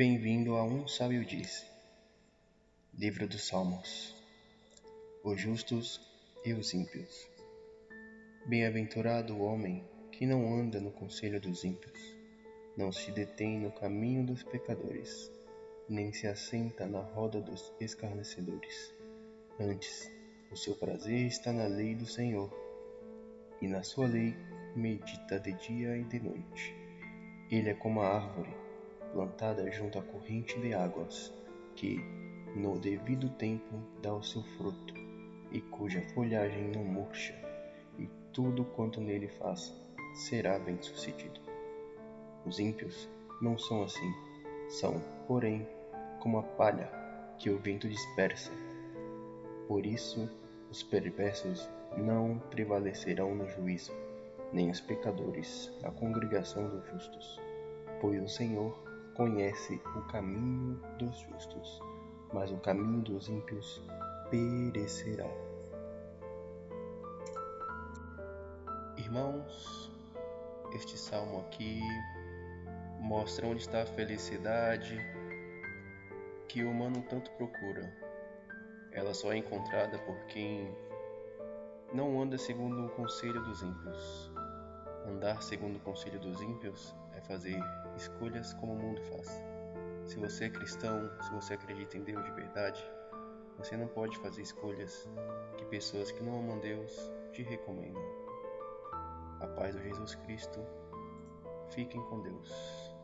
Bem-vindo a Um Sábio Disse, Livro dos Salmos, os justos e os ímpios. Bem-aventurado o homem que não anda no conselho dos ímpios, não se detém no caminho dos pecadores, nem se assenta na roda dos escarnecedores. Antes, o seu prazer está na lei do Senhor, e na sua lei medita de dia e de noite. Ele é como a árvore plantada junto à corrente de águas, que, no devido tempo, dá o seu fruto, e cuja folhagem não murcha, e tudo quanto nele faz será bem-sucedido. Os ímpios não são assim, são, porém, como a palha que o vento dispersa. Por isso, os perversos não prevalecerão no juízo, nem os pecadores na congregação dos justos. Pois o Senhor conhece o caminho dos justos, mas o caminho dos ímpios perecerá. Irmãos, este salmo aqui mostra onde está a felicidade que o humano tanto procura. Ela só é encontrada por quem não anda segundo o conselho dos ímpios. Andar segundo o conselho dos ímpios é fazer escolhas como o mundo faz. Se você é cristão, se você acredita em Deus de verdade, você não pode fazer escolhas que pessoas que não amam Deus te recomendam. A paz do Jesus Cristo. Fiquem com Deus.